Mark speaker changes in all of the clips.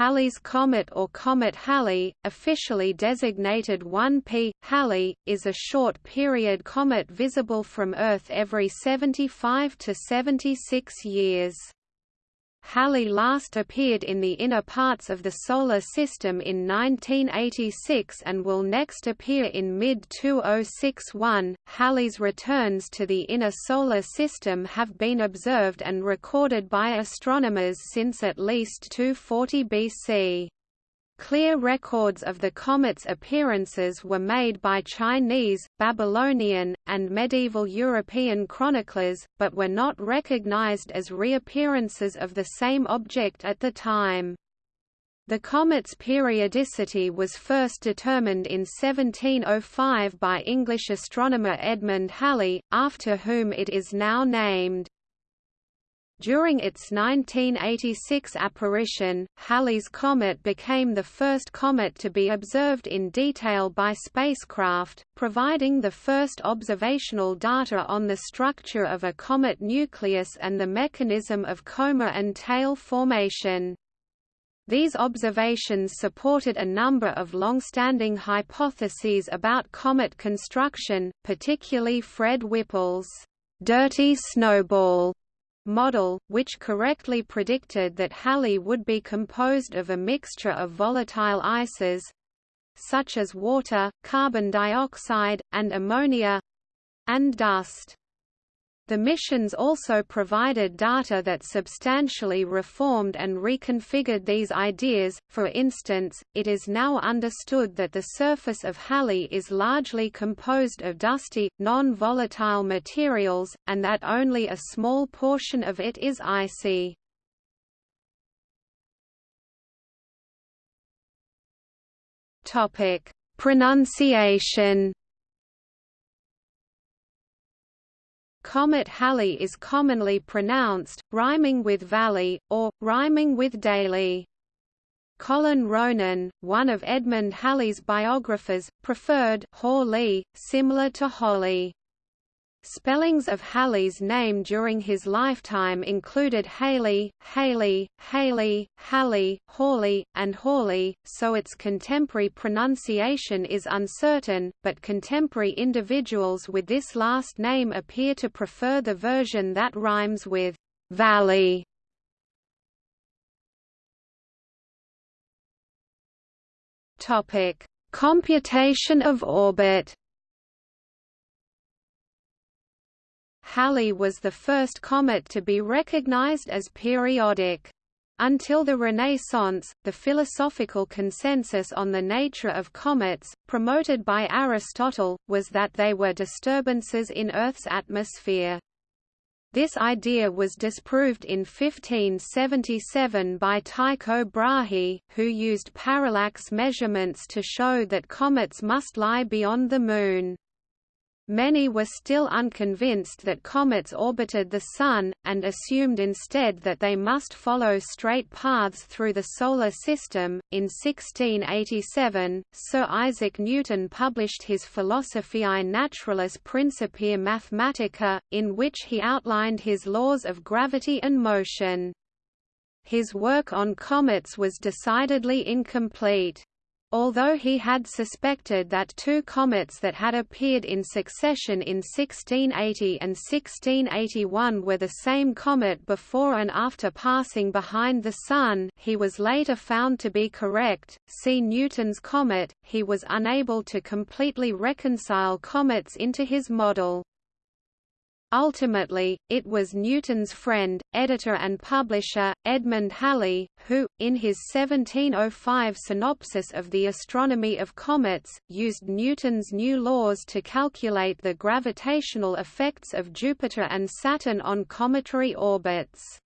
Speaker 1: Halley's Comet or Comet Halley, officially designated 1P, Halley, is a short-period comet visible from Earth every 75 to 76 years. Halley last appeared in the inner parts of the Solar System in 1986 and will next appear in mid-2061. Halley's returns to the inner Solar System have been observed and recorded by astronomers since at least 240 BC. Clear records of the comet's appearances were made by Chinese, Babylonian, and medieval European chroniclers, but were not recognized as reappearances of the same object at the time. The comet's periodicity was first determined in 1705 by English astronomer Edmund Halley, after whom it is now named. During its 1986 apparition, Halley's Comet became the first comet to be observed in detail by spacecraft, providing the first observational data on the structure of a comet nucleus and the mechanism of coma and tail formation. These observations supported a number of long-standing hypotheses about comet construction, particularly Fred Whipple's dirty snowball model, which correctly predicted that Halley would be composed of a mixture of volatile ices such as water, carbon dioxide, and ammonia and dust. The missions also provided data that substantially reformed and reconfigured these ideas, for instance, it is now understood that the surface of Halley is largely composed of dusty, non-volatile materials, and that only a small portion of it is icy. Pronunciation Comet Halley is commonly pronounced, rhyming with valley, or, rhyming with daily. Colin Ronan, one of Edmund Halley's biographers, preferred Hawley, similar to Holly. Spellings of Halley's name during his lifetime included Haley, Haley, Haley, Halley, Hawley, and Hawley, so its contemporary pronunciation is uncertain, but contemporary individuals with this last name appear to prefer the version that rhymes with valley. Topic: Computation of orbit. Halley was the first comet to be recognized as periodic. Until the Renaissance, the philosophical consensus on the nature of comets, promoted by Aristotle, was that they were disturbances in Earth's atmosphere. This idea was disproved in 1577 by Tycho Brahe, who used parallax measurements to show that comets must lie beyond the Moon. Many were still unconvinced that comets orbited the Sun, and assumed instead that they must follow straight paths through the Solar System. In 1687, Sir Isaac Newton published his Philosophiae Naturalis Principia Mathematica, in which he outlined his laws of gravity and motion. His work on comets was decidedly incomplete. Although he had suspected that two comets that had appeared in succession in 1680 and 1681 were the same comet before and after passing behind the Sun, he was later found to be correct. See Newton's comet. He was unable to completely reconcile comets into his model. Ultimately, it was Newton's friend, editor and publisher, Edmund Halley, who, in his 1705 synopsis of the astronomy of comets, used Newton's new laws to calculate the gravitational effects of Jupiter and Saturn on cometary orbits.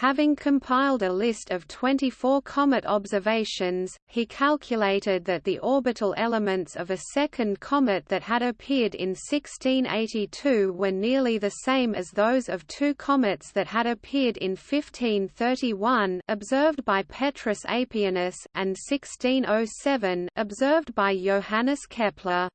Speaker 1: Having compiled a list of 24 comet observations, he calculated that the orbital elements of a second comet that had appeared in 1682 were nearly the same as those of two comets that had appeared in 1531 observed by Petrus Apianus and 1607 observed by Johannes Kepler.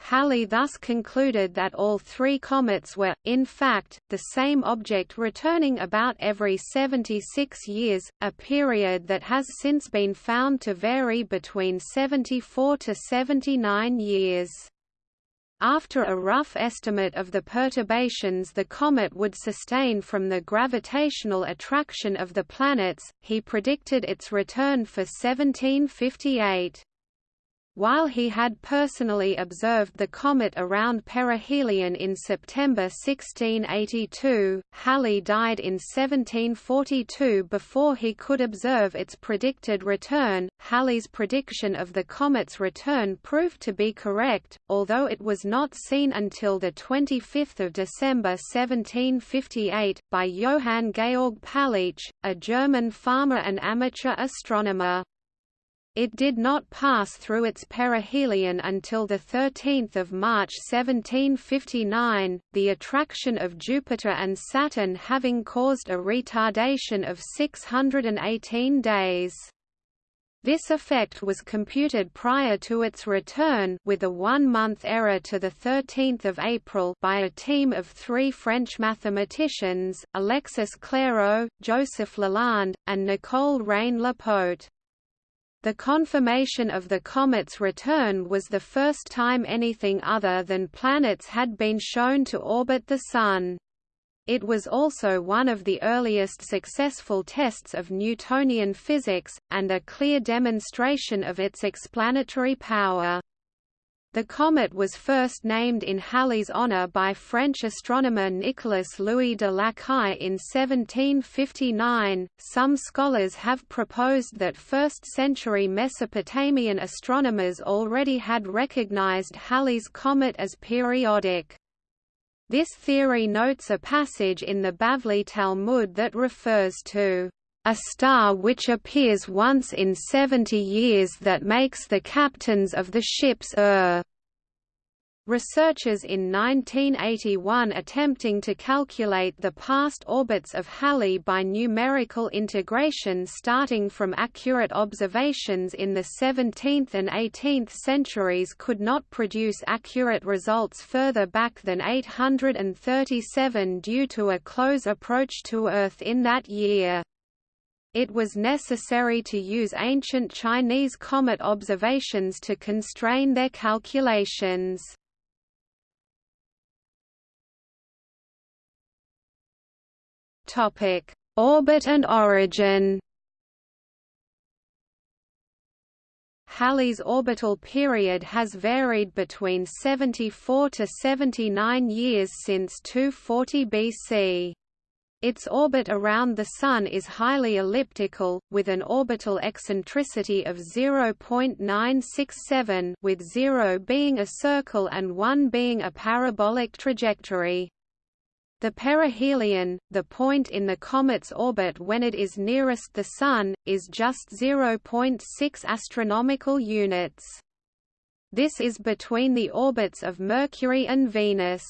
Speaker 1: Halley thus concluded that all three comets were, in fact, the same object returning about every 76 years, a period that has since been found to vary between 74 to 79 years. After a rough estimate of the perturbations the comet would sustain from the gravitational attraction of the planets, he predicted its return for 1758. While he had personally observed the comet around perihelion in September 1682, Halley died in 1742 before he could observe its predicted return. Halley's prediction of the comet's return proved to be correct, although it was not seen until 25 December 1758, by Johann Georg Palitzsch, a German farmer and amateur astronomer. It did not pass through its perihelion until 13 March 1759, the attraction of Jupiter and Saturn having caused a retardation of 618 days. This effect was computed prior to its return with a one-month error to 13 April by a team of three French mathematicians, Alexis Clairaut, Joseph Lalande, and Nicole Reine-Lepaute. The confirmation of the comet's return was the first time anything other than planets had been shown to orbit the Sun. It was also one of the earliest successful tests of Newtonian physics, and a clear demonstration of its explanatory power. The comet was first named in Halley's honor by French astronomer Nicolas Louis de Lacaille in 1759. Some scholars have proposed that 1st century Mesopotamian astronomers already had recognized Halley's comet as periodic. This theory notes a passage in the Bavli Talmud that refers to a star which appears once in seventy years that makes the captains of the ships err. Researchers in 1981 attempting to calculate the past orbits of Halley by numerical integration starting from accurate observations in the 17th and 18th centuries could not produce accurate results further back than 837 due to a close approach to Earth in that year. It was necessary to use ancient Chinese comet observations to constrain their calculations. Topic: Orbit and origin. Halley's orbital period has varied between 74 to 79 years since 240 BC. Its orbit around the Sun is highly elliptical, with an orbital eccentricity of 0.967 with 0 being a circle and 1 being a parabolic trajectory. The perihelion, the point in the comet's orbit when it is nearest the Sun, is just 0.6 astronomical units. This is between the orbits of Mercury and Venus.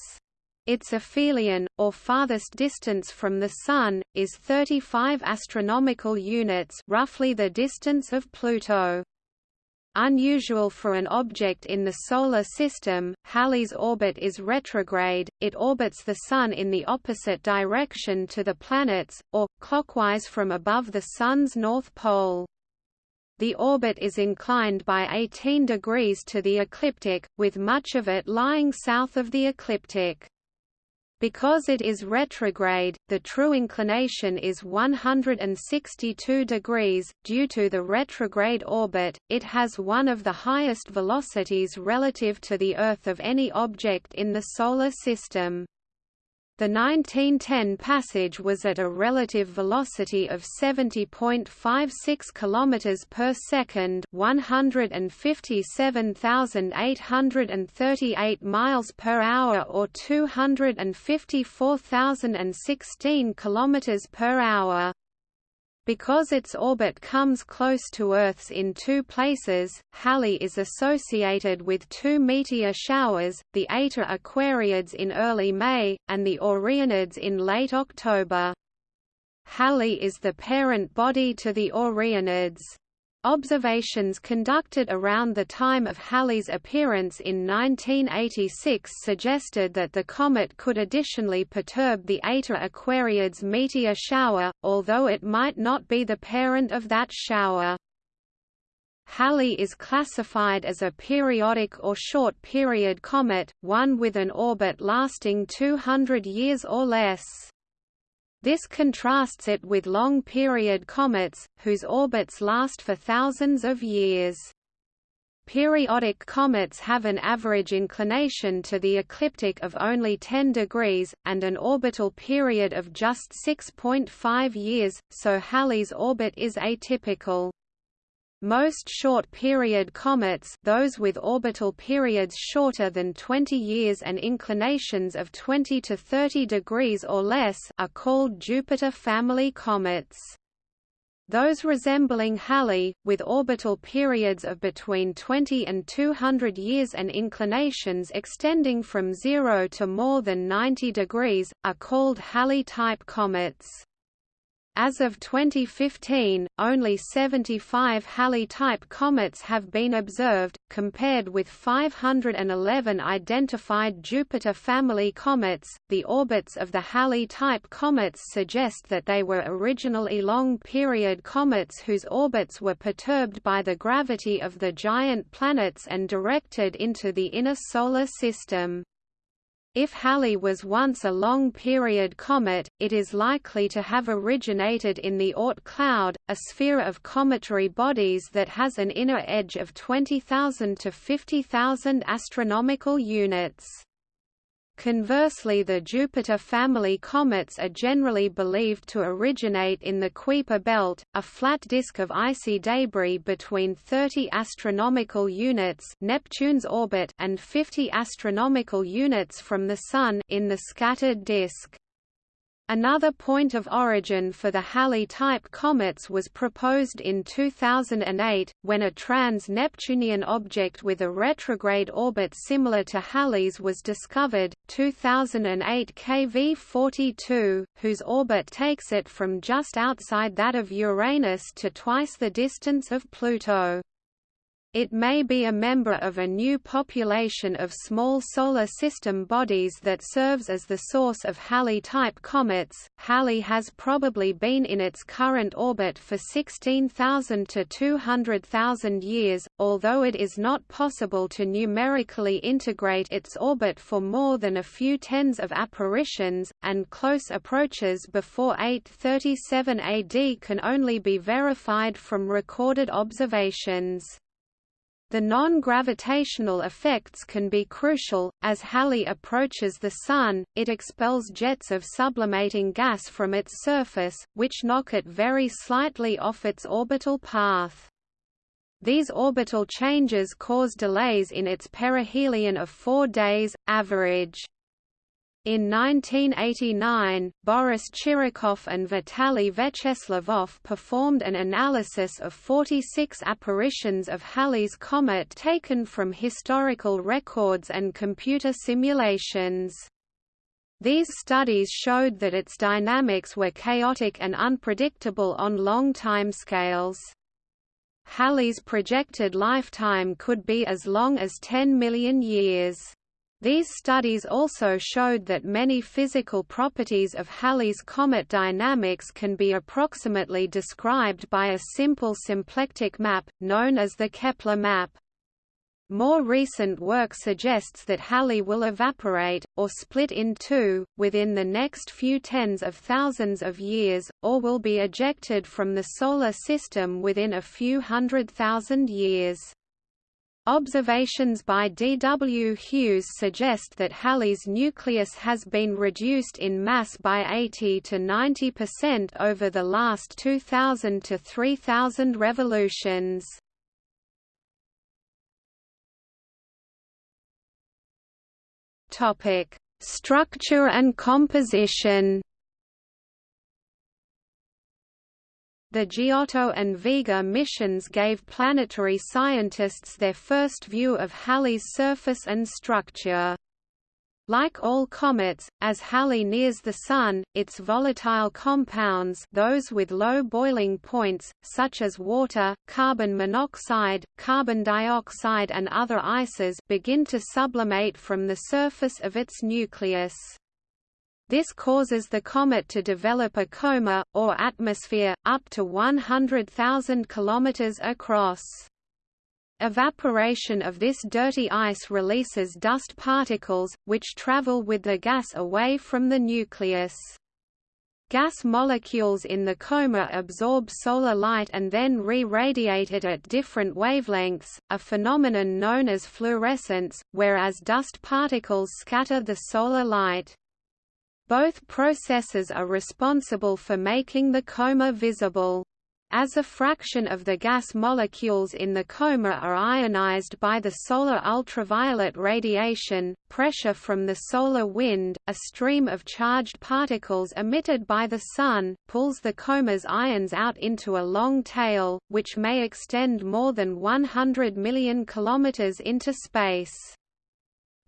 Speaker 1: Its aphelion, or farthest distance from the Sun, is 35 astronomical units roughly the distance of Pluto. Unusual for an object in the Solar System, Halley's orbit is retrograde, it orbits the Sun in the opposite direction to the planets, or, clockwise from above the Sun's north pole. The orbit is inclined by 18 degrees to the ecliptic, with much of it lying south of the ecliptic. Because it is retrograde, the true inclination is 162 degrees. Due to the retrograde orbit, it has one of the highest velocities relative to the Earth of any object in the Solar System. The 1910 passage was at a relative velocity of 70.56 km per second, 157,838 miles per hour or 254,016 km per hour. Because its orbit comes close to Earth's in two places, Halley is associated with two meteor showers, the Eta Aquariids in early May, and the Orionids in late October. Halley is the parent body to the Orionids. Observations conducted around the time of Halley's appearance in 1986 suggested that the comet could additionally perturb the Eta Aquariids meteor shower, although it might not be the parent of that shower. Halley is classified as a periodic or short-period comet, one with an orbit lasting 200 years or less. This contrasts it with long-period comets, whose orbits last for thousands of years. Periodic comets have an average inclination to the ecliptic of only 10 degrees, and an orbital period of just 6.5 years, so Halley's orbit is atypical. Most short-period comets those with orbital periods shorter than 20 years and inclinations of 20 to 30 degrees or less are called Jupiter family comets. Those resembling Halley, with orbital periods of between 20 and 200 years and inclinations extending from 0 to more than 90 degrees, are called Halley-type comets. As of 2015, only 75 Halley-type comets have been observed, compared with 511 identified Jupiter family comets. The orbits of the Halley-type comets suggest that they were originally long-period comets whose orbits were perturbed by the gravity of the giant planets and directed into the inner solar system. If Halley was once a long-period comet, it is likely to have originated in the Oort cloud, a sphere of cometary bodies that has an inner edge of 20,000 to 50,000 astronomical units. Conversely the Jupiter family comets are generally believed to originate in the Kuiper belt, a flat disk of icy debris between 30 astronomical units Neptune's orbit and 50 astronomical units from the Sun in the scattered disk. Another point of origin for the Halley-type comets was proposed in 2008, when a trans-Neptunian object with a retrograde orbit similar to Halley's was discovered, 2008 KV-42, whose orbit takes it from just outside that of Uranus to twice the distance of Pluto. It may be a member of a new population of small solar system bodies that serves as the source of Halley-type comets. Halley has probably been in its current orbit for 16,000 to 200,000 years, although it is not possible to numerically integrate its orbit for more than a few tens of apparitions, and close approaches before 837 AD can only be verified from recorded observations. The non-gravitational effects can be crucial, as Halley approaches the Sun, it expels jets of sublimating gas from its surface, which knock it very slightly off its orbital path. These orbital changes cause delays in its perihelion of four days, average. In 1989, Boris Chirikov and Vitaly Vecheslavov performed an analysis of 46 apparitions of Halley's comet taken from historical records and computer simulations. These studies showed that its dynamics were chaotic and unpredictable on long timescales. Halley's projected lifetime could be as long as 10 million years. These studies also showed that many physical properties of Halley's comet dynamics can be approximately described by a simple symplectic map, known as the Kepler map. More recent work suggests that Halley will evaporate, or split in two, within the next few tens of thousands of years, or will be ejected from the Solar System within a few hundred thousand years. Observations by D. W. Hughes suggest that Halley's nucleus has been reduced in mass by 80 to 90 percent over the last 2,000 to 3,000 revolutions. Structure and composition The Giotto and Vega missions gave planetary scientists their first view of Halley's surface and structure. Like all comets, as Halley nears the Sun, its volatile compounds those with low boiling points, such as water, carbon monoxide, carbon dioxide and other ices begin to sublimate from the surface of its nucleus. This causes the comet to develop a coma, or atmosphere, up to 100,000 km across. Evaporation of this dirty ice releases dust particles, which travel with the gas away from the nucleus. Gas molecules in the coma absorb solar light and then re-radiate it at different wavelengths, a phenomenon known as fluorescence, whereas dust particles scatter the solar light. Both processes are responsible for making the coma visible. As a fraction of the gas molecules in the coma are ionized by the solar ultraviolet radiation, pressure from the solar wind, a stream of charged particles emitted by the Sun, pulls the coma's ions out into a long tail, which may extend more than 100 million kilometers into space.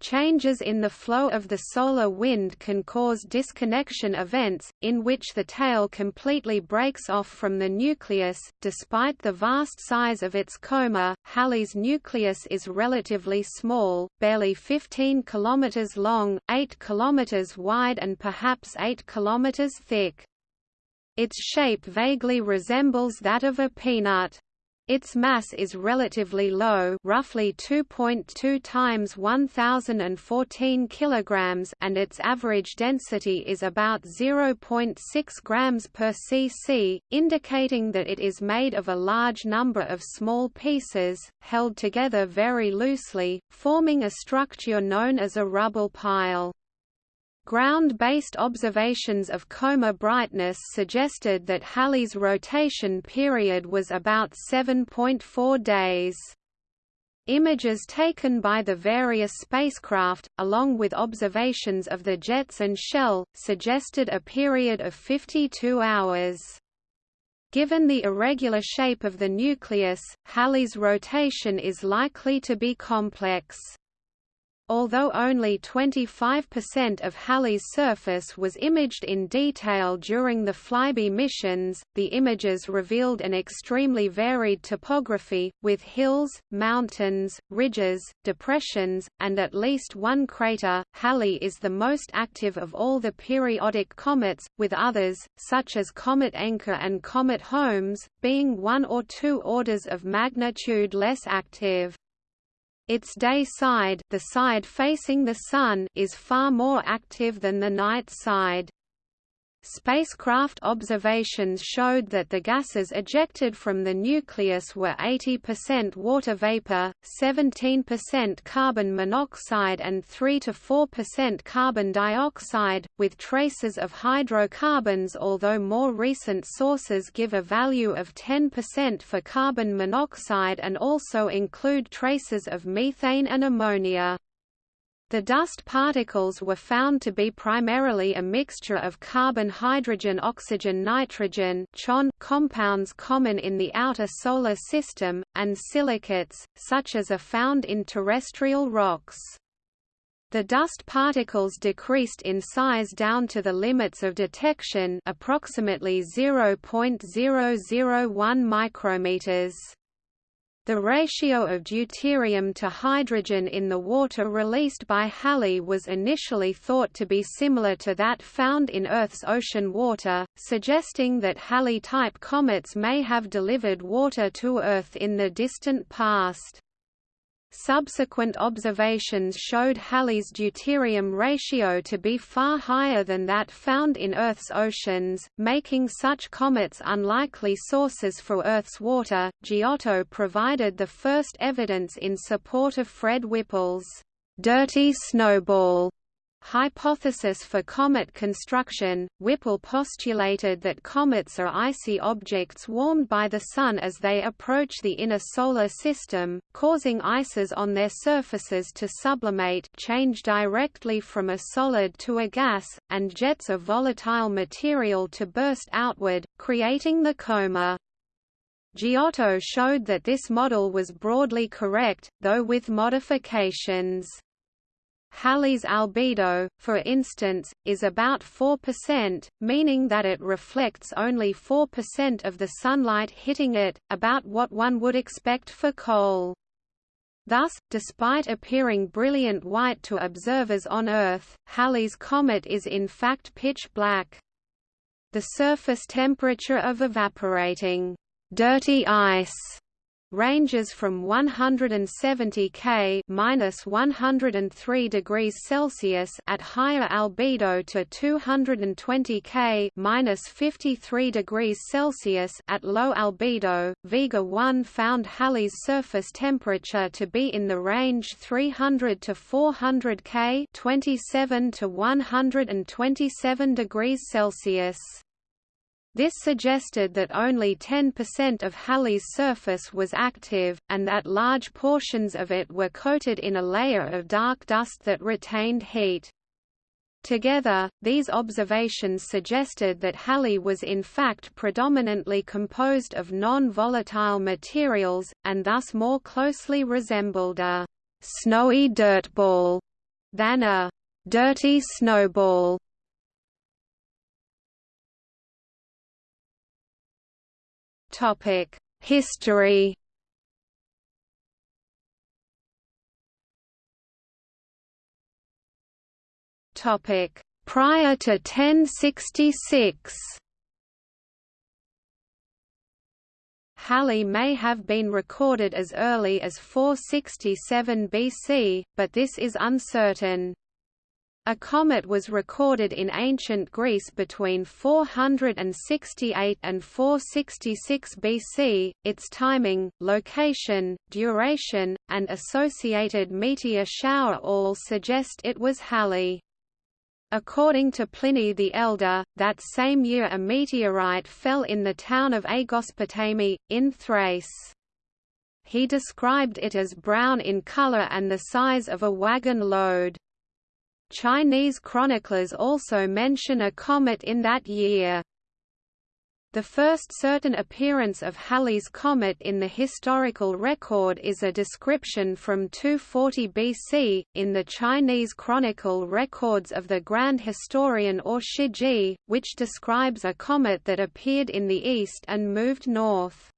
Speaker 1: Changes in the flow of the solar wind can cause disconnection events, in which the tail completely breaks off from the nucleus. Despite the vast size of its coma, Halley's nucleus is relatively small, barely 15 km long, 8 km wide, and perhaps 8 km thick. Its shape vaguely resembles that of a peanut. Its mass is relatively low, roughly 2.2 times 1014 kilograms, and its average density is about 0.6 grams per cc, indicating that it is made of a large number of small pieces held together very loosely, forming a structure known as a rubble pile. Ground-based observations of coma brightness suggested that Halley's rotation period was about 7.4 days. Images taken by the various spacecraft, along with observations of the jets and shell, suggested a period of 52 hours. Given the irregular shape of the nucleus, Halley's rotation is likely to be complex. Although only 25% of Halley's surface was imaged in detail during the Flyby missions, the images revealed an extremely varied topography, with hills, mountains, ridges, depressions, and at least one crater. Halley is the most active of all the periodic comets, with others, such as Comet Encke and Comet Holmes, being one or two orders of magnitude less active. Its day side, the side facing the Sun, is far more active than the night side. Spacecraft observations showed that the gases ejected from the nucleus were 80% water vapor, 17% carbon monoxide and 3–4% carbon dioxide, with traces of hydrocarbons although more recent sources give a value of 10% for carbon monoxide and also include traces of methane and ammonia. The dust particles were found to be primarily a mixture of carbon hydrogen oxygen nitrogen compounds common in the outer solar system, and silicates, such as are found in terrestrial rocks. The dust particles decreased in size down to the limits of detection approximately 0.001 micrometers. The ratio of deuterium to hydrogen in the water released by Halley was initially thought to be similar to that found in Earth's ocean water, suggesting that Halley-type comets may have delivered water to Earth in the distant past. Subsequent observations showed Halley's deuterium ratio to be far higher than that found in Earth's oceans, making such comets unlikely sources for Earth's water. Giotto provided the first evidence in support of Fred Whipple's dirty snowball Hypothesis for comet construction Whipple postulated that comets are icy objects warmed by the Sun as they approach the inner solar system, causing ices on their surfaces to sublimate change directly from a solid to a gas, and jets of volatile material to burst outward, creating the coma. Giotto showed that this model was broadly correct, though with modifications. Halley's albedo, for instance, is about 4%, meaning that it reflects only 4% of the sunlight hitting it, about what one would expect for coal. Thus, despite appearing brilliant white to observers on Earth, Halley's comet is in fact pitch black. The surface temperature of evaporating dirty ice ranges from 170 K minus 103 degrees Celsius at higher albedo to 220 K minus 53 degrees Celsius at low albedo. Vega 1 found Halley's surface temperature to be in the range 300 to 400 K 27 to 127 degrees Celsius. This suggested that only 10% of Halley's surface was active, and that large portions of it were coated in a layer of dark dust that retained heat. Together, these observations suggested that Halley was in fact predominantly composed of non-volatile materials, and thus more closely resembled a «snowy dirtball» than a «dirty snowball». Topic: History. Topic: Prior to 1066. Halley may have been recorded as early as 467 BC, but this is uncertain. A comet was recorded in ancient Greece between 468 and 466 BC. Its timing, location, duration, and associated meteor shower all suggest it was Halley. According to Pliny the Elder, that same year a meteorite fell in the town of Aegospotami, in Thrace. He described it as brown in color and the size of a wagon load. Chinese chroniclers also mention a comet in that year. The first certain appearance of Halley's comet in the historical record is a description from 240 BC, in the Chinese chronicle records of the Grand Historian or Shiji, which describes a comet that appeared in the east and moved north.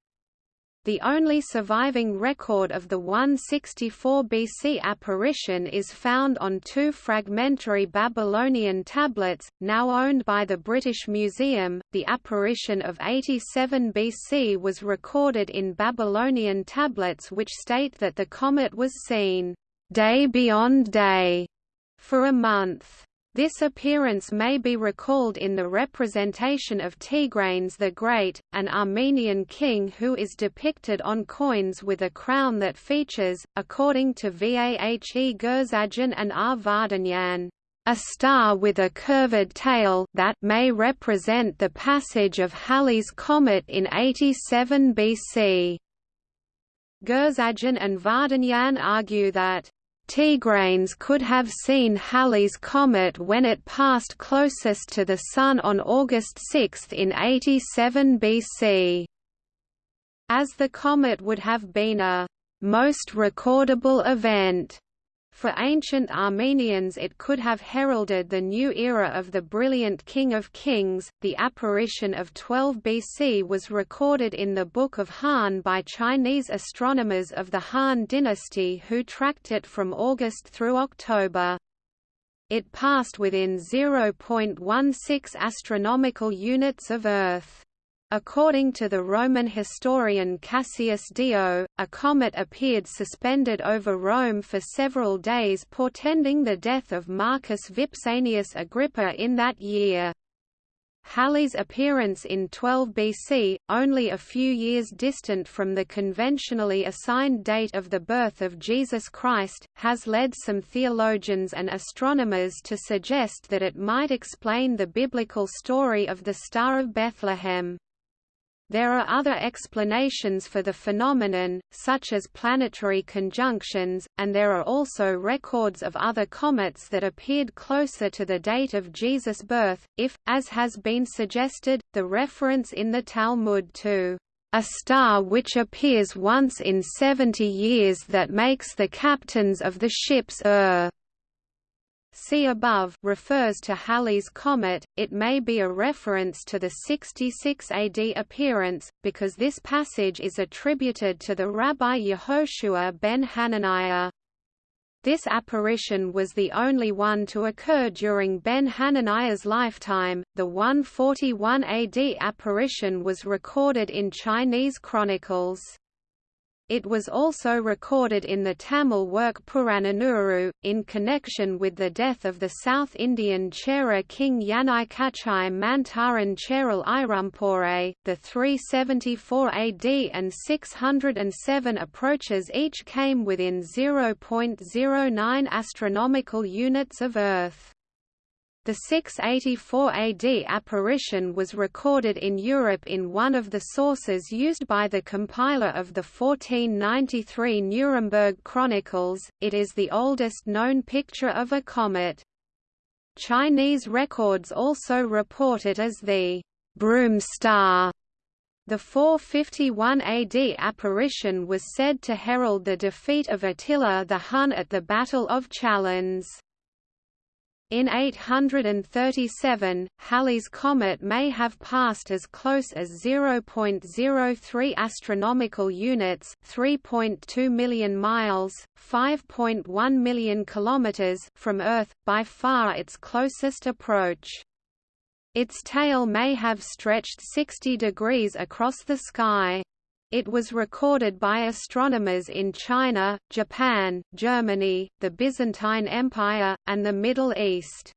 Speaker 1: The only surviving record of the 164 BC apparition is found on two fragmentary Babylonian tablets, now owned by the British Museum. The apparition of 87 BC was recorded in Babylonian tablets which state that the comet was seen day beyond day for a month. This appearance may be recalled in the representation of Tigranes the Great, an Armenian king who is depicted on coins with a crown that features, according to Vahe Gurzadyan and R. Vardanyan, a star with a curved tail that may represent the passage of Halley's comet in 87 BC. Gurzadyan and Vardanyan argue that Tigranes could have seen Halley's comet when it passed closest to the Sun on August 6 in 87 BC. As the comet would have been a most recordable event for ancient Armenians it could have heralded the new era of the brilliant King of Kings. The apparition of 12 BC was recorded in the Book of Han by Chinese astronomers of the Han dynasty who tracked it from August through October. It passed within 0.16 astronomical units of Earth. According to the Roman historian Cassius Dio, a comet appeared suspended over Rome for several days portending the death of Marcus Vipsanius Agrippa in that year. Halley's appearance in 12 BC, only a few years distant from the conventionally assigned date of the birth of Jesus Christ, has led some theologians and astronomers to suggest that it might explain the biblical story of the Star of Bethlehem. There are other explanations for the phenomenon, such as planetary conjunctions, and there are also records of other comets that appeared closer to the date of Jesus' birth, if, as has been suggested, the reference in the Talmud to a star which appears once in seventy years that makes the captains of the ships err, see above refers to Halley's comet, it may be a reference to the 66 AD appearance, because this passage is attributed to the Rabbi Yehoshua ben Hananiah. This apparition was the only one to occur during Ben Hananiah's lifetime. The 141 AD apparition was recorded in Chinese chronicles. It was also recorded in the Tamil work Purananuru, in connection with the death of the South Indian Chera king Yanai Kachai Mantaran Cheral Irampore. The 374 AD and 607 approaches each came within 0.09 astronomical units of Earth. The 684 AD apparition was recorded in Europe in one of the sources used by the compiler of the 1493 Nuremberg Chronicles. It is the oldest known picture of a comet. Chinese records also report it as the broom star. The 451 AD apparition was said to herald the defeat of Attila the Hun at the Battle of Chalons. In 837, Halley's comet may have passed as close as 0.03 astronomical units, 3.2 million miles, 5.1 million kilometers from Earth, by far its closest approach. Its tail may have stretched 60 degrees across the sky. It was recorded by astronomers in China, Japan, Germany, the Byzantine Empire, and the Middle East.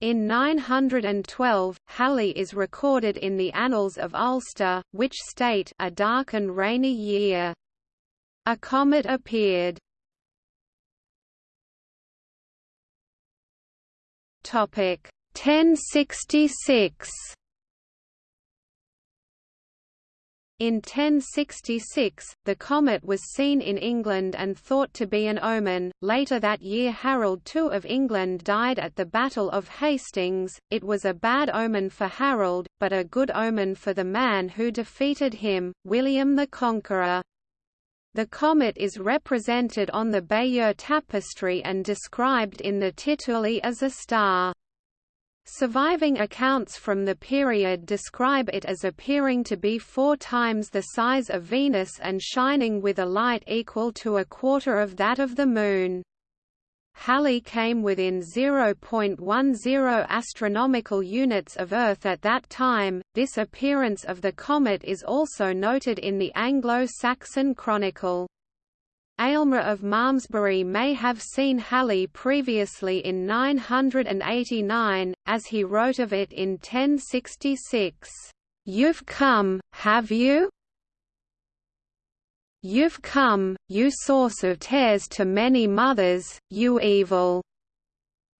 Speaker 1: In 912, Halley is recorded in the Annals of Ulster, which state a dark and rainy year. A comet appeared. Topic 1066 In 1066, the comet was seen in England and thought to be an omen. Later that year, Harold II of England died at the Battle of Hastings. It was a bad omen for Harold, but a good omen for the man who defeated him, William the Conqueror. The comet is represented on the Bayeux tapestry and described in the Tituli as a star. Surviving accounts from the period describe it as appearing to be four times the size of Venus and shining with a light equal to a quarter of that of the Moon. Halley came within 0.10 astronomical units of Earth at that time. This appearance of the comet is also noted in the Anglo-Saxon Chronicle. Eilmer of Malmesbury may have seen Halley previously in 989, as he wrote of it in 1066. "'You've come, have you?' You've come, you source of tears to many mothers, you evil.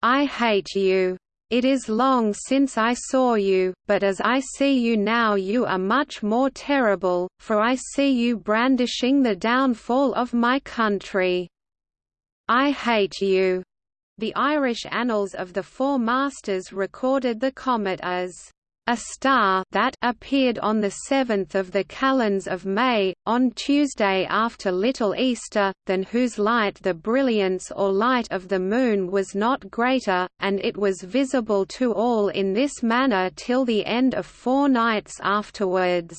Speaker 1: I hate you. It is long since I saw you, but as I see you now you are much more terrible, for I see you brandishing the downfall of my country. I hate you." The Irish Annals of the Four Masters recorded the comet as a star that appeared on the 7th of the calends of May, on Tuesday after Little Easter, than whose light the brilliance or light of the moon was not greater, and it was visible to all in this manner till the end of four nights afterwards.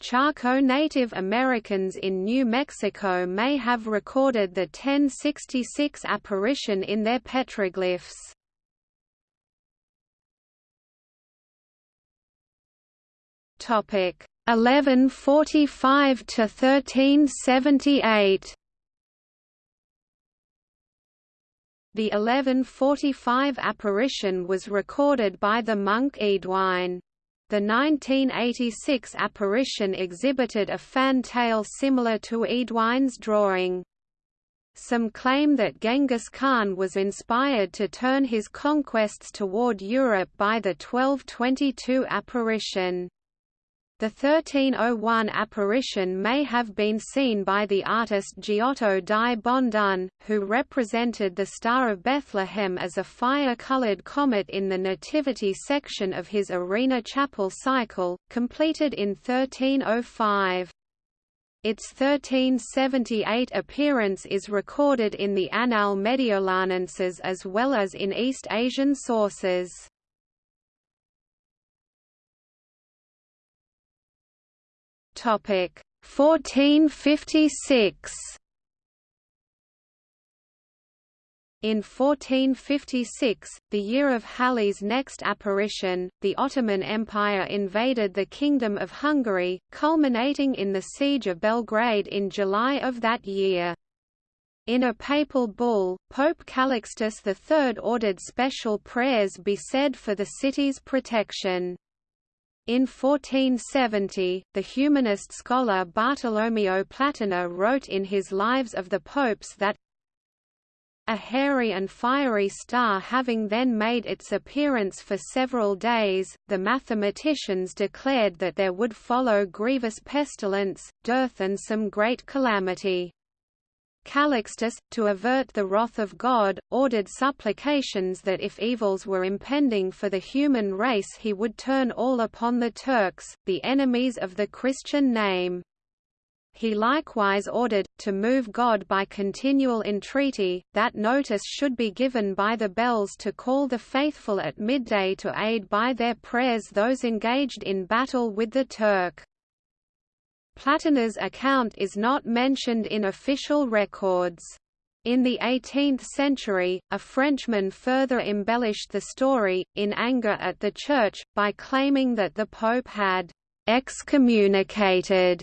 Speaker 1: Chaco Native Americans in New Mexico may have recorded the 1066 apparition in their petroglyphs. Topic 1145 to 1378. The 1145 apparition was recorded by the monk Eadwine. The 1986 apparition exhibited a fantail similar to Eadwine's drawing. Some claim that Genghis Khan was inspired to turn his conquests toward Europe by the 1222 apparition. The 1301 apparition may have been seen by the artist Giotto di Bondone, who represented the Star of Bethlehem as a fire-colored comet in the Nativity section of his Arena Chapel cycle, completed in 1305. Its 1378 appearance is recorded in the Annal Mediolanenses as well as in East Asian sources. Topic 1456 In 1456, the year of Halley's next apparition, the Ottoman Empire invaded the Kingdom of Hungary, culminating in the Siege of Belgrade in July of that year. In a papal bull, Pope Calixtus III ordered special prayers be said for the city's protection. In 1470, the humanist scholar Bartolomeo Platina wrote in his Lives of the Popes that a hairy and fiery star having then made its appearance for several days, the mathematicians declared that there would follow grievous pestilence, dearth and some great calamity. Calixtus, to avert the wrath of God, ordered supplications that if evils were impending for the human race he would turn all upon the Turks, the enemies of the Christian name. He likewise ordered, to move God by continual entreaty, that notice should be given by the bells to call the faithful at midday to aid by their prayers those engaged in battle with the Turk. Platina's account is not mentioned in official records. In the 18th century, a Frenchman further embellished the story, in anger at the Church, by claiming that the Pope had excommunicated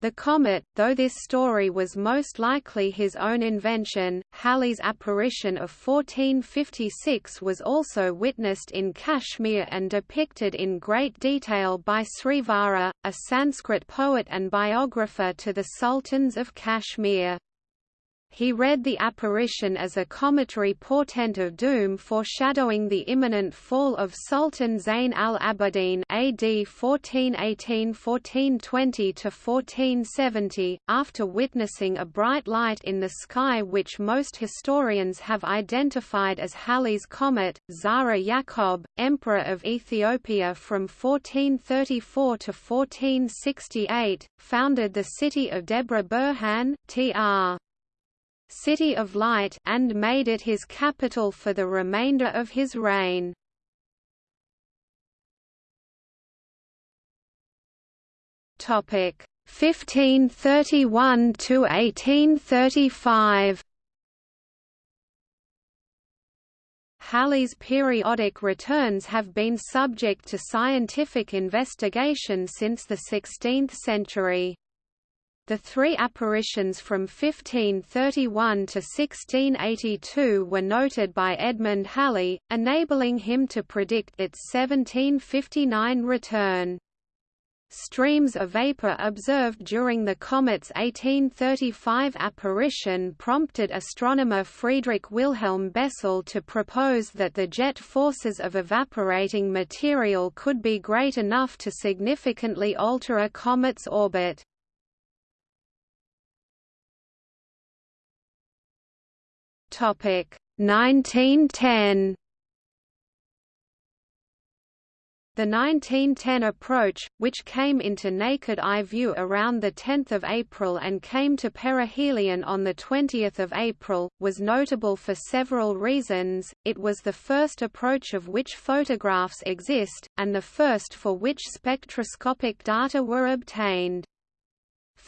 Speaker 1: the comet, though this story was most likely his own invention, Halley's apparition of 1456 was also witnessed in Kashmir and depicted in great detail by Srivara, a Sanskrit poet and biographer to the sultans of Kashmir. He read the apparition as a cometary portent of doom foreshadowing the imminent fall of Sultan Zayn al-Abidin AD 1418–1420–1470, after witnessing a bright light in the sky which most historians have identified as Halley's comet. Zara Yacob, Emperor of Ethiopia from 1434 to 1468, founded the city of Debre Berhan, tr. City of Light and made it his capital for the remainder of his reign. Topic 1531 to 1835. Halley's periodic returns have been subject to scientific investigation since the 16th century. The three apparitions from 1531 to 1682 were noted by Edmund Halley, enabling him to predict its 1759 return. Streams of vapor observed during the comet's 1835 apparition prompted astronomer Friedrich Wilhelm Bessel to propose that the jet forces of evaporating material could be great enough to significantly alter a comet's orbit. Topic 1910 The 1910 approach, which came into naked eye view around 10 April and came to perihelion on 20 April, was notable for several reasons, it was the first approach of which photographs exist, and the first for which spectroscopic data were obtained.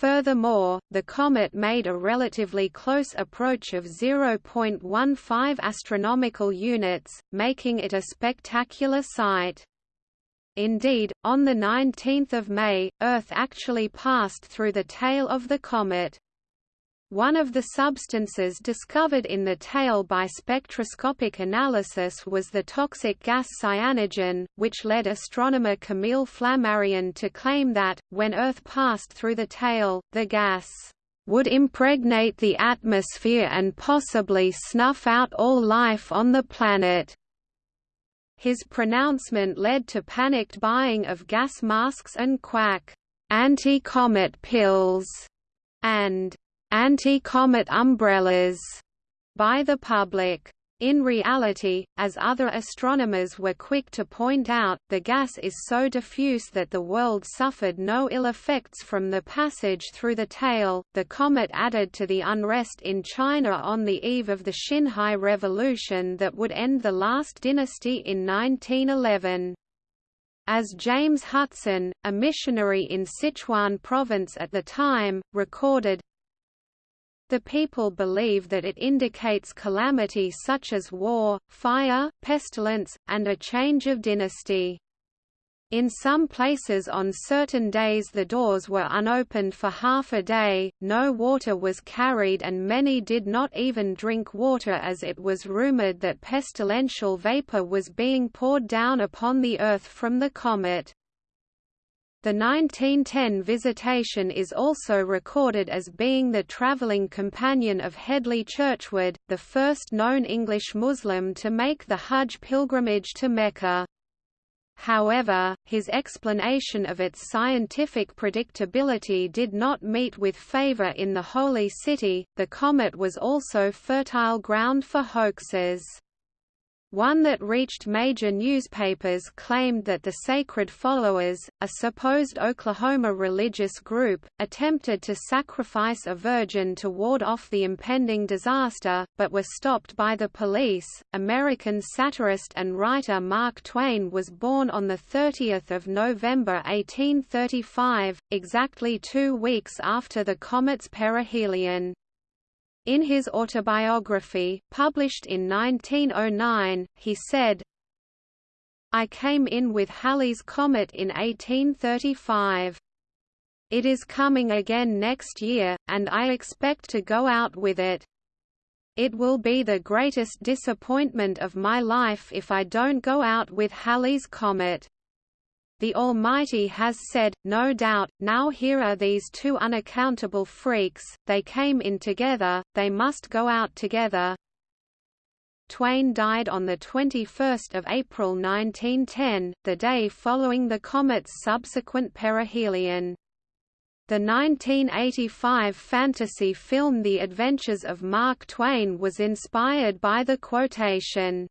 Speaker 1: Furthermore, the comet made a relatively close approach of 0.15 astronomical units, making it a spectacular sight. Indeed, on the 19th of May, Earth actually passed through the tail of the comet. One of the substances discovered in the tail by spectroscopic analysis was the toxic gas cyanogen, which led astronomer Camille Flammarion to claim that, when Earth passed through the tail, the gas would impregnate the atmosphere and possibly snuff out all life on the planet. His pronouncement led to panicked buying of gas masks and quack anti-comet pills, and anti-comet umbrellas by the public. In reality, as other astronomers were quick to point out, the gas is so diffuse that the world suffered no ill effects from the passage through the tail. The comet added to the unrest in China on the eve of the Xinhai Revolution that would end the last dynasty in 1911. As James Hudson, a missionary in Sichuan province at the time, recorded, the people believe that it indicates calamity such as war, fire, pestilence, and a change of dynasty. In some places on certain days the doors were unopened for half a day, no water was carried and many did not even drink water as it was rumored that pestilential vapor was being poured down upon the Earth from the comet. The 1910 visitation is also recorded as being the travelling companion of Hedley Churchward, the first known English Muslim to make the Hajj pilgrimage to Mecca. However, his explanation of its scientific predictability did not meet with favor in the Holy City. The comet was also fertile ground for hoaxes. One that reached major newspapers claimed that the Sacred Followers, a supposed Oklahoma religious group, attempted to sacrifice a virgin to ward off the impending disaster, but were stopped by the police. American satirist and writer Mark Twain was born on 30 November 1835, exactly two weeks after the comet's perihelion. In his autobiography, published in 1909, he said, I came in with Halley's Comet in 1835. It is coming again next year, and I expect to go out with it. It will be the greatest disappointment of my life if I don't go out with Halley's Comet. The Almighty has said, no doubt, now here are these two unaccountable freaks, they came in together, they must go out together. Twain died on 21 April 1910, the day following the comet's subsequent perihelion. The 1985 fantasy film The Adventures of Mark Twain was inspired by the quotation.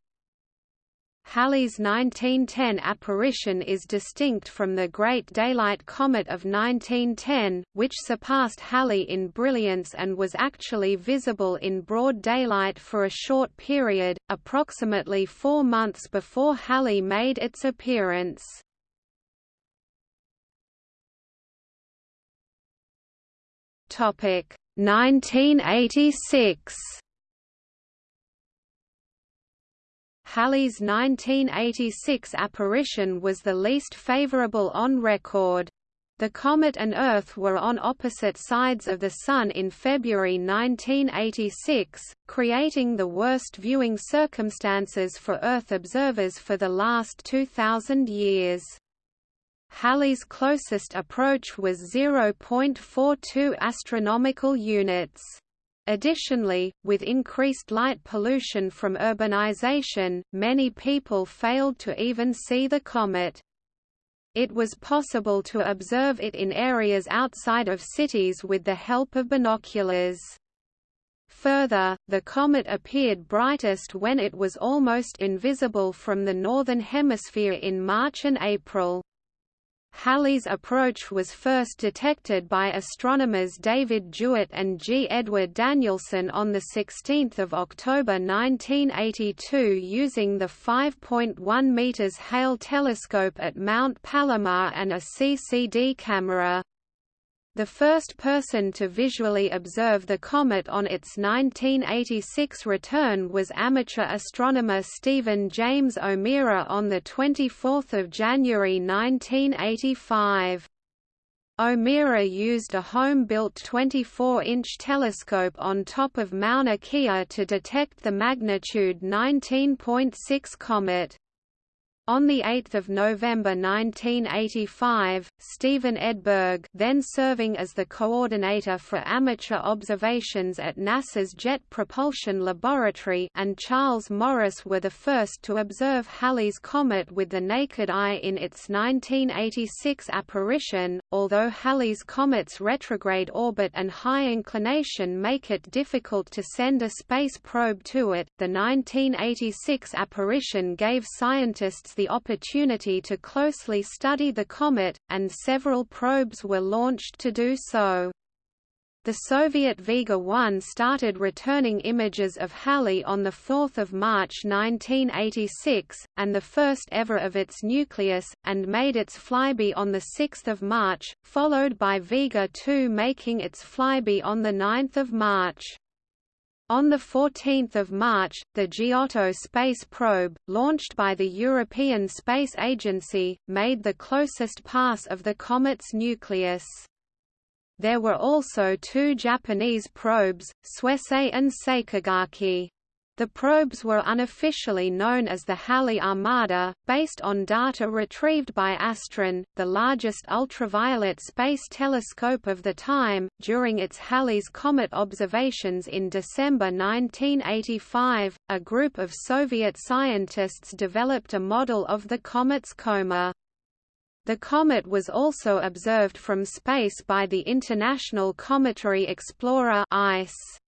Speaker 1: Halley's 1910 apparition is distinct from the Great Daylight Comet of 1910, which surpassed Halley in brilliance and was actually visible in broad daylight for a short period, approximately four months before Halley made its appearance. Topic 1986 Halley's 1986 apparition was the least favorable on record. The comet and Earth were on opposite sides of the Sun in February 1986, creating the worst viewing circumstances for Earth observers for the last 2,000 years. Halley's closest approach was 0.42 astronomical units. Additionally, with increased light pollution from urbanization, many people failed to even see the comet. It was possible to observe it in areas outside of cities with the help of binoculars. Further, the comet appeared brightest when it was almost invisible from the northern hemisphere in March and April. Halley's approach was first detected by astronomers David Jewitt and G. Edward Danielson on 16 October 1982 using the 5.1 meters Hale telescope at Mount Palomar and a CCD camera. The first person to visually observe the comet on its 1986 return was amateur astronomer Stephen James O'Meara on 24 January 1985. O'Meara used a home-built 24-inch telescope on top of Mauna Kea to detect the magnitude 19.6 comet. On 8 November 1985, Stephen Edberg then serving as the coordinator for amateur observations at NASA's Jet Propulsion Laboratory and Charles Morris were the first to observe Halley's Comet with the naked eye in its 1986 apparition. although Halley's comet's retrograde orbit and high inclination make it difficult to send a space probe to it. The 1986 apparition gave scientists the opportunity to closely study the comet, and several probes were launched to do so. The Soviet Vega 1 started returning images of Halley on 4 March 1986, and the first ever of its nucleus, and made its flyby on 6 March, followed by Vega 2 making its flyby on 9 March. On 14 March, the Giotto space probe, launched by the European Space Agency, made the closest pass of the comet's nucleus. There were also two Japanese probes, Suisei and Sakigake. The probes were unofficially known as the Halley Armada, based on data retrieved by Astron, the largest ultraviolet space telescope of the time, during its Halley's Comet observations in December 1985. A group of Soviet scientists developed a model of the comet's coma. The comet was also observed from space by the International Cometary Explorer ICE.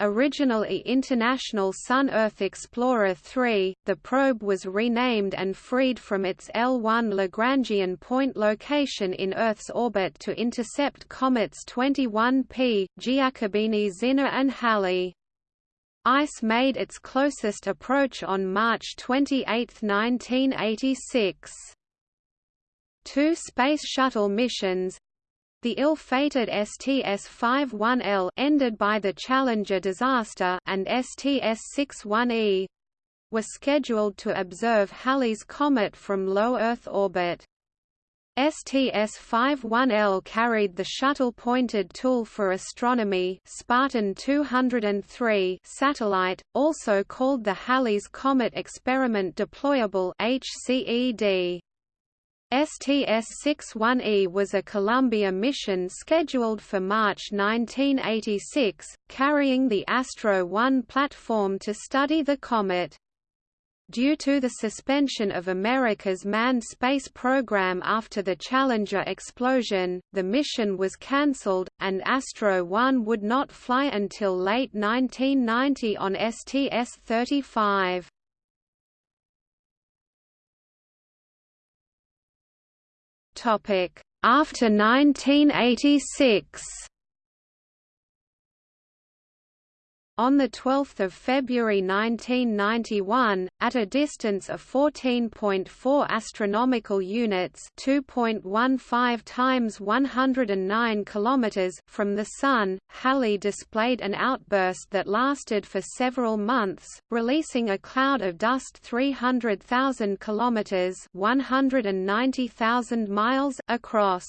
Speaker 1: Originally International Sun-Earth Explorer 3, the probe was renamed and freed from its L1 Lagrangian point location in Earth's orbit to intercept comets 21P, Giacobini Zinner and Halley. ICE made its closest approach on March 28, 1986 two Space Shuttle missions the ill-fated STS-51L ended by the Challenger disaster and STS-61E were scheduled to observe Halley's comet from low Earth orbit. STS-51L carried the shuttle-pointed tool for astronomy Spartan 203 satellite, also called the Halley's Comet Experiment Deployable HCED. STS-61E was a Columbia mission scheduled for March 1986, carrying the Astro 1 platform to study the comet. Due to the suspension of America's manned space program after the Challenger explosion, the mission was cancelled, and Astro 1 would not fly until late 1990 on STS-35. After 1986 On 12 February 1991, at a distance of 14.4 astronomical units (2.15 times 109 kilometers) from the Sun, Halley displayed an outburst that lasted for several months, releasing a cloud of dust 300,000 kilometers (190,000 miles) across.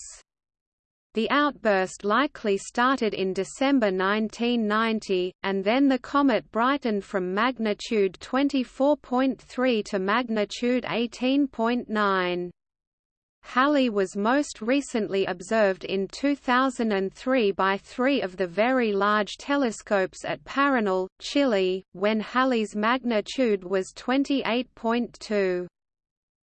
Speaker 1: The outburst likely started in December 1990, and then the comet brightened from magnitude 24.3 to magnitude 18.9. Halley was most recently observed in 2003 by three of the very large telescopes at Paranal, Chile, when Halley's magnitude was 28.2.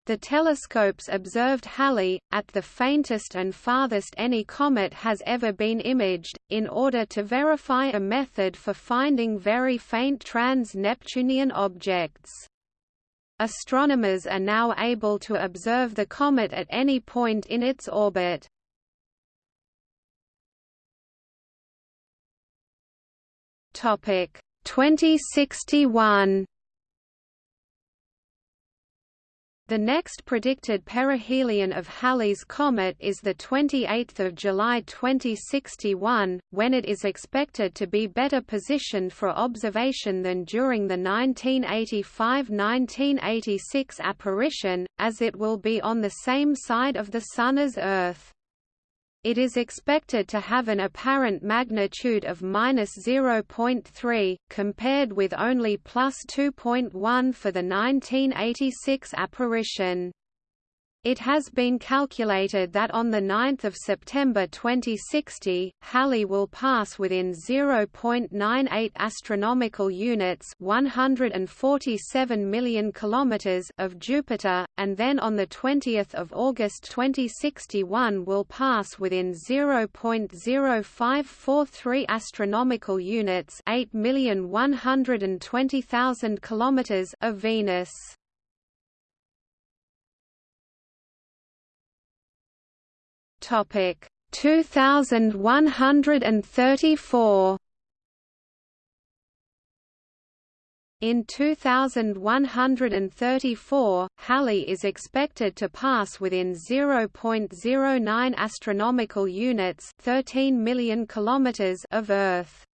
Speaker 1: The telescopes observed Halley, at the faintest and farthest any comet has ever been imaged, in order to verify a method for finding very faint trans-Neptunian objects. Astronomers are now able to observe the comet at any point in its orbit. Topic 2061 The next predicted perihelion of Halley's comet is 28 July 2061, when it is expected to be better positioned for observation than during the 1985–1986 apparition, as it will be on the same side of the Sun as Earth. It is expected to have an apparent magnitude of minus 0.3, compared with only plus 2.1 for the 1986 apparition. It has been calculated that on 9 September 2060, Halley will pass within 0.98 astronomical units 147 million kilometers of Jupiter, and then on 20 August 2061 will pass within 0.0543 astronomical units 8,120,000 kilometers of Venus. Topic 2134 In 2134, Halley is expected to pass within 0.09 astronomical units, 13 million kilometers of Earth.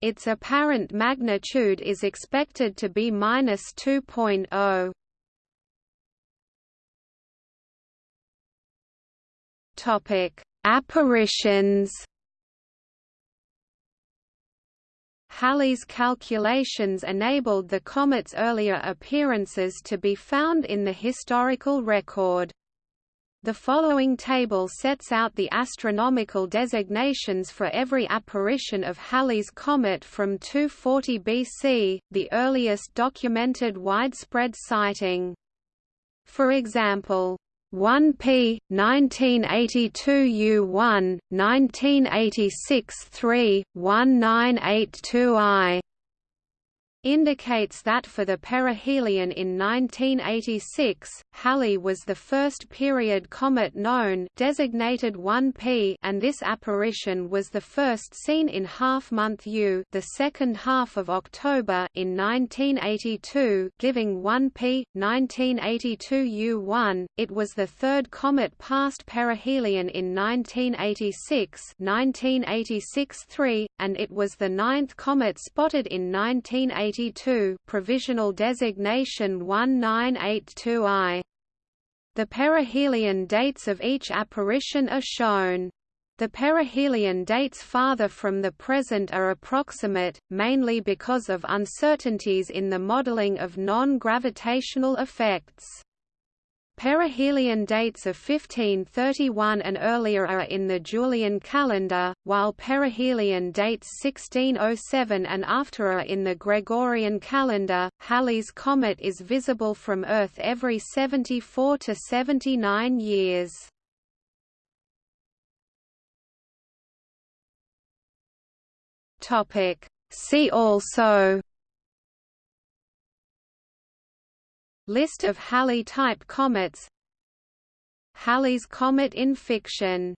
Speaker 1: Its apparent magnitude is expected to be minus 2.0. Topic: Apparitions. Halley's calculations enabled the comet's earlier appearances to be found in the historical record. The following table sets out the astronomical designations for every apparition of Halley's comet from 240 BC, the earliest documented widespread sighting. For example, 1p 1982 U1 1986 3 1982i indicates that for the perihelion in 1986, Halley was the first period comet known designated 1P and this apparition was the first seen in half-month U the second half of October in 1982 giving 1P, 1982 U1, it was the third comet past perihelion in 1986 1986 3, and it was the ninth comet spotted in 1986 1982 provisional designation 1982I. The perihelion dates of each apparition are shown. The perihelion dates farther from the present are approximate, mainly because of uncertainties in the modeling of non-gravitational effects. Perihelion dates of 1531 and earlier are in the Julian calendar, while perihelion dates 1607 and after are in the Gregorian calendar. Halley's comet is visible from Earth every 74 to 79 years. Topic: See also List of Halley-type comets. Halley's comet in fiction